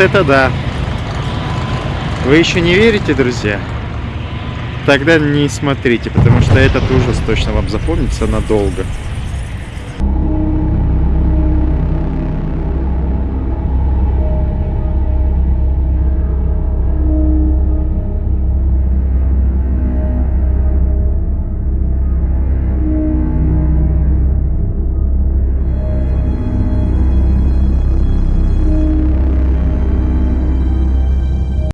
это да. Вы еще не верите, друзья? Тогда не смотрите, потому что этот ужас точно вам запомнится надолго.